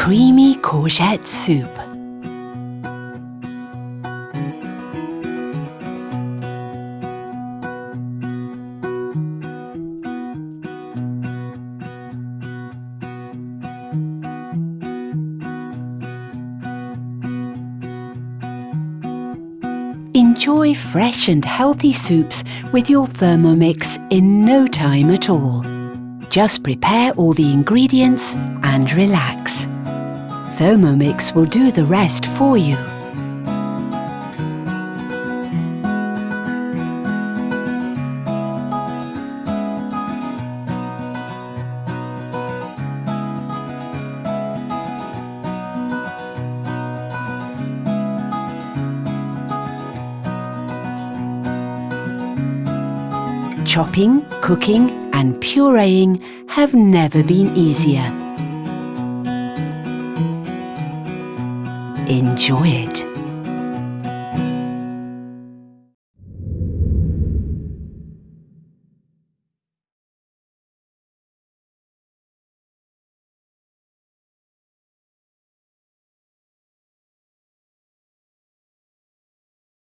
creamy courgette soup. Enjoy fresh and healthy soups with your Thermomix in no time at all. Just prepare all the ingredients and relax. Thermomix will do the rest for you. Chopping, cooking and pureeing have never been easier. Enjoy it.